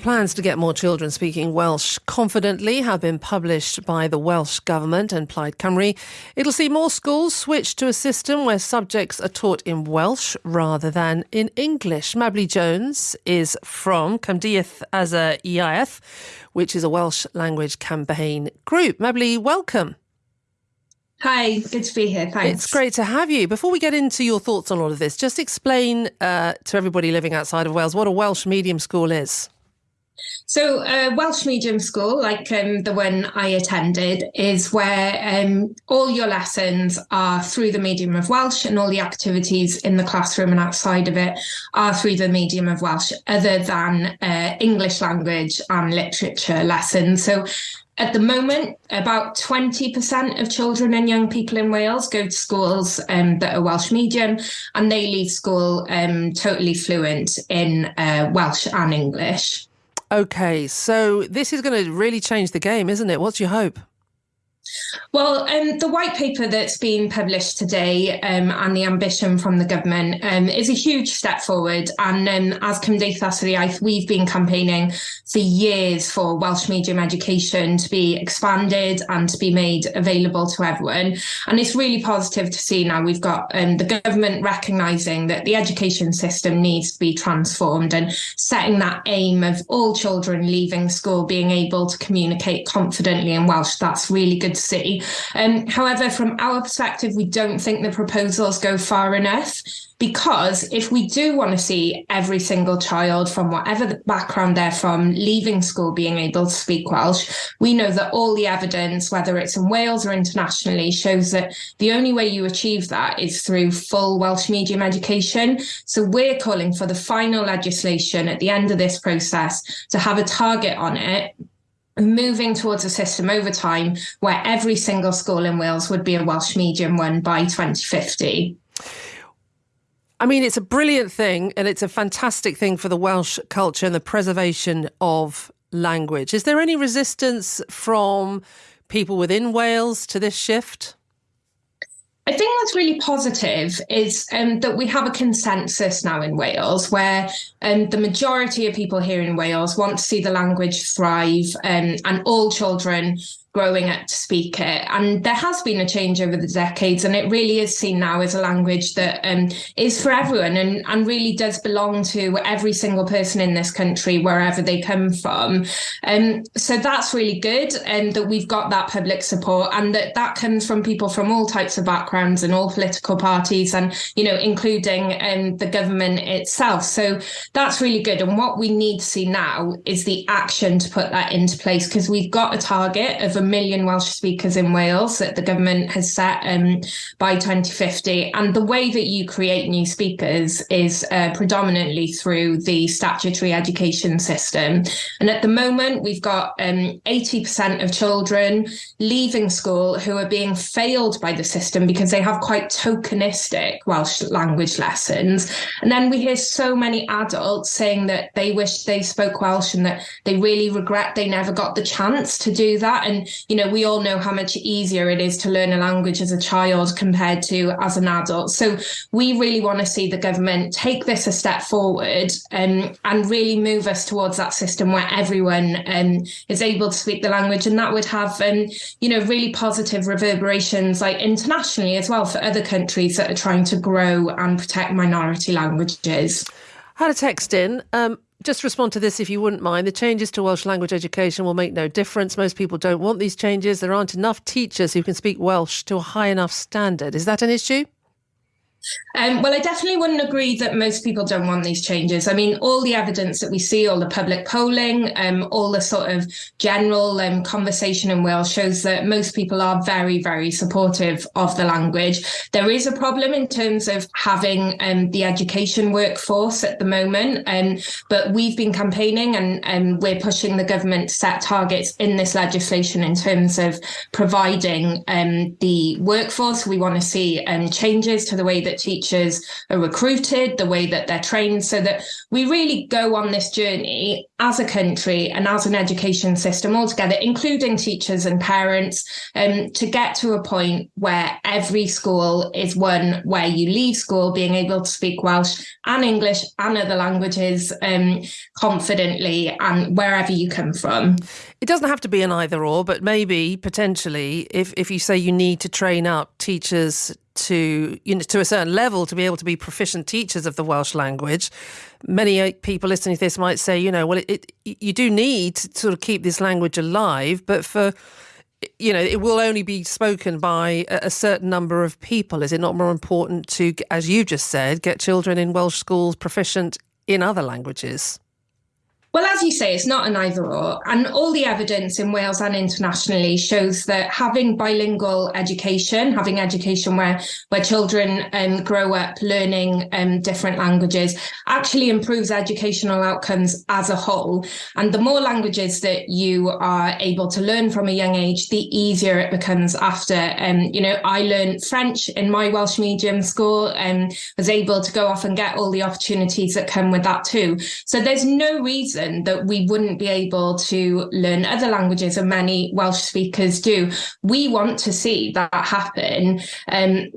Plans to get more children speaking Welsh confidently have been published by the Welsh Government and Plaid Cymru. It'll see more schools switch to a system where subjects are taught in Welsh rather than in English. Mabli Jones is from Cymdeith as a EIF, which is a Welsh language campaign group. Mabli, welcome. Hi, good to be here. Thanks. It's great to have you. Before we get into your thoughts on all of this, just explain uh, to everybody living outside of Wales what a Welsh medium school is. So, uh, Welsh medium school, like um, the one I attended, is where um, all your lessons are through the medium of Welsh, and all the activities in the classroom and outside of it are through the medium of Welsh, other than uh, English language and literature lessons. So, at the moment, about 20% of children and young people in Wales go to schools um, that are Welsh medium, and they leave school um, totally fluent in uh, Welsh and English. Okay, so this is going to really change the game, isn't it? What's your hope? Well, um, the white paper that's been published today um, and the ambition from the government um, is a huge step forward. And um, as Cymdeithas yr Iaith, we've been campaigning for years for Welsh medium education to be expanded and to be made available to everyone. And it's really positive to see now we've got um, the government recognising that the education system needs to be transformed and setting that aim of all children leaving school being able to communicate confidently in Welsh. That's really good to see. Um, however, from our perspective, we don't think the proposals go far enough because if we do want to see every single child from whatever background they're from leaving school being able to speak Welsh, we know that all the evidence, whether it's in Wales or internationally, shows that the only way you achieve that is through full Welsh medium education. So we're calling for the final legislation at the end of this process to have a target on it moving towards a system over time where every single school in Wales would be a Welsh medium one by 2050. I mean, it's a brilliant thing and it's a fantastic thing for the Welsh culture and the preservation of language. Is there any resistance from people within Wales to this shift? I think what's really positive is um, that we have a consensus now in Wales where um, the majority of people here in Wales want to see the language thrive um, and all children growing up to speak it. And there has been a change over the decades, and it really is seen now as a language that um, is for everyone and, and really does belong to every single person in this country, wherever they come from. Um, so that's really good, and um, that we've got that public support, and that that comes from people from all types of backgrounds and all political parties, and you know, including um, the government itself. So that's really good. And what we need to see now is the action to put that into place because we've got a target of a million Welsh speakers in Wales that the government has set um, by 2050. And the way that you create new speakers is uh, predominantly through the statutory education system. And at the moment, we've got um, 80% of children leaving school who are being failed by the system because they have quite tokenistic Welsh language lessons. And then we hear so many adults saying that they wish they spoke Welsh and that they really regret they never got the chance to do that. And you know, we all know how much easier it is to learn a language as a child compared to as an adult. So we really want to see the government take this a step forward um, and really move us towards that system where everyone um, is able to speak the language. And that would have, um, you know, really positive reverberations like internationally as well for other countries that are trying to grow and protect minority languages. Had a text in. Um, just respond to this if you wouldn't mind. The changes to Welsh language education will make no difference. Most people don't want these changes. There aren't enough teachers who can speak Welsh to a high enough standard. Is that an issue? Um, well, I definitely wouldn't agree that most people don't want these changes. I mean, all the evidence that we see, all the public polling, um, all the sort of general um, conversation in Wales shows that most people are very, very supportive of the language. There is a problem in terms of having um, the education workforce at the moment, um, but we've been campaigning and, and we're pushing the government to set targets in this legislation in terms of providing um, the workforce. We want to see changes to the way that that teachers are recruited, the way that they're trained, so that we really go on this journey as a country and as an education system altogether, including teachers and parents, um, to get to a point where every school is one where you leave school being able to speak Welsh and English and other languages um, confidently and wherever you come from. It doesn't have to be an either or, but maybe potentially if, if you say you need to train up teachers to you know to a certain level to be able to be proficient teachers of the Welsh language. Many uh, people listening to this might say, you know, well, it, it, you do need to sort of keep this language alive, but for you know, it will only be spoken by a certain number of people. Is it not more important to, as you just said, get children in Welsh schools proficient in other languages? Well, as you say, it's not an either or. And all the evidence in Wales and internationally shows that having bilingual education, having education where, where children um, grow up learning um, different languages, actually improves educational outcomes as a whole. And the more languages that you are able to learn from a young age, the easier it becomes after. Um, you know, I learned French in my Welsh medium school and was able to go off and get all the opportunities that come with that too. So there's no reason reason that we wouldn't be able to learn other languages, and many Welsh speakers do. We want to see that happen. Um,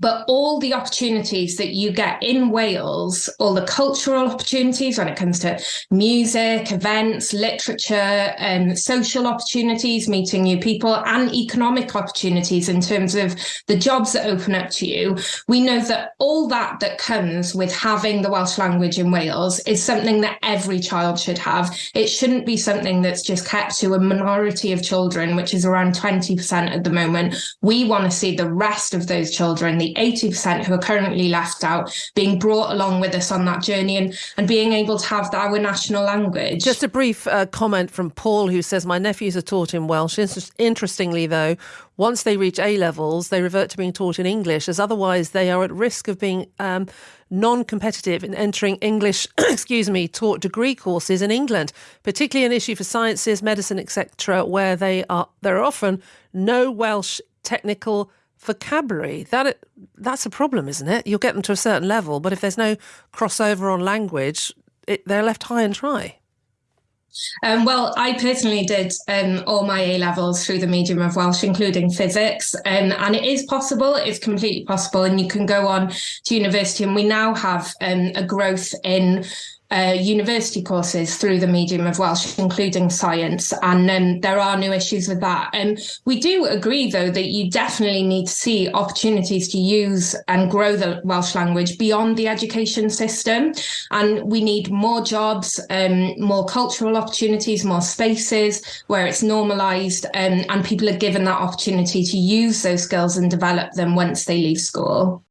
but all the opportunities that you get in Wales, all the cultural opportunities when it comes to music, events, literature, and um, social opportunities, meeting new people, and economic opportunities in terms of the jobs that open up to you, we know that all that that comes with having the Welsh language in Wales is something that every child should have. It shouldn't be something that's just kept to a minority of children, which is around 20% at the moment. We want to see the rest of those children, the 80% who are currently left out being brought along with us on that journey and, and being able to have our national language. Just a brief uh, comment from Paul who says, My nephews are taught in Welsh. Interestingly, though, once they reach A levels, they revert to being taught in English, as otherwise they are at risk of being um, non competitive in entering English, excuse me, taught degree courses in England, particularly an issue for sciences, medicine, etc., where they are there are often no Welsh technical vocabulary. That that's a problem, isn't it? You'll get them to a certain level, but if there's no crossover on language, it, they're left high and dry. Um, well, I personally did um, all my A levels through the medium of Welsh, including physics, um, and it is possible. It's completely possible, and you can go on to university. And we now have um, a growth in uh, university courses through the medium of Welsh, including science, and um, there are new issues with that. Um, we do agree, though, that you definitely need to see opportunities to use and grow the Welsh language beyond the education system. And we need more jobs, um, more cultural opportunities, more spaces where it's normalised um, and people are given that opportunity to use those skills and develop them once they leave school.